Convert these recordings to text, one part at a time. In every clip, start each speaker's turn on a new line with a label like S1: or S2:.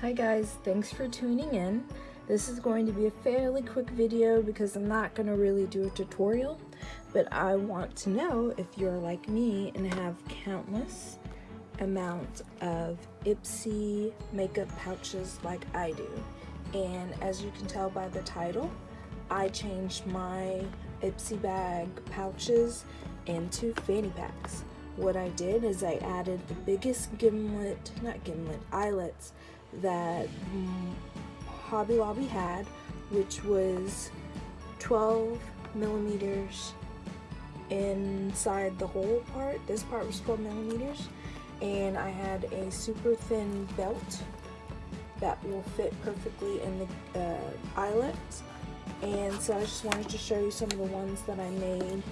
S1: Hi guys, thanks for tuning in. This is going to be a fairly quick video because I'm not going to really do a tutorial, but I want to know if you're like me and have countless amount of Ipsy makeup pouches like I do. And as you can tell by the title, I changed my Ipsy bag pouches into fanny packs. What I did is I added the biggest gimlet, not gimlet, eyelets that Hobby Lobby had, which was 12 millimeters inside the whole part. This part was 12 millimeters. And I had a super thin belt that will fit perfectly in the uh. And so I just wanted to show you some of the ones that I made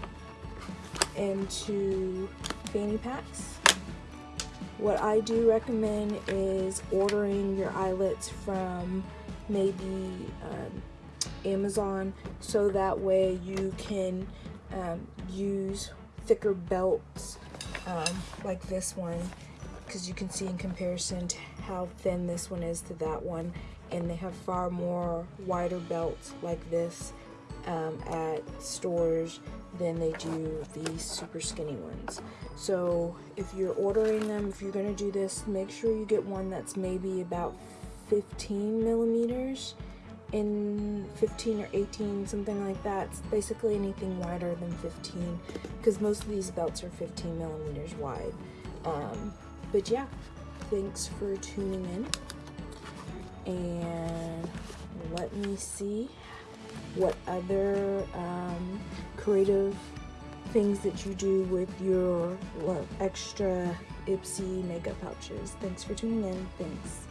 S1: into fanny packs. What I do recommend is ordering your eyelets from maybe um, Amazon so that way you can um, use thicker belts um, like this one because you can see in comparison to how thin this one is to that one and they have far more wider belts like this um, at stores than they do these super skinny ones. So if you're ordering them, if you're going to do this, make sure you get one that's maybe about 15 millimeters in 15 or 18 something like that. It's basically anything wider than 15 because most of these belts are 15 millimeters wide. Um, but yeah thanks for tuning in. And let me see what other um, creative things that you do with your extra Ipsy makeup pouches. Thanks for tuning in. Thanks.